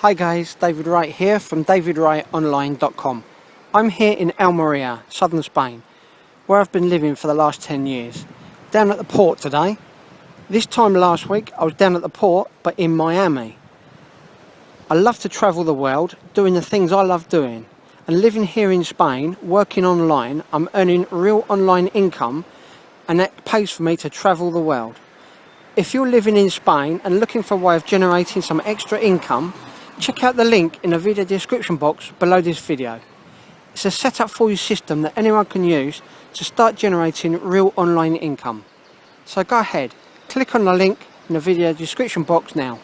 Hi guys, David Wright here from davidwrightonline.com. I'm here in Almeria, southern Spain, where I've been living for the last 10 years. Down at the port today. This time last week I was down at the port, but in Miami. I love to travel the world, doing the things I love doing. And living here in Spain, working online, I'm earning real online income and that pays for me to travel the world. If you're living in Spain and looking for a way of generating some extra income, check out the link in the video description box below this video. It's a setup for you system that anyone can use to start generating real online income. So go ahead, click on the link in the video description box now.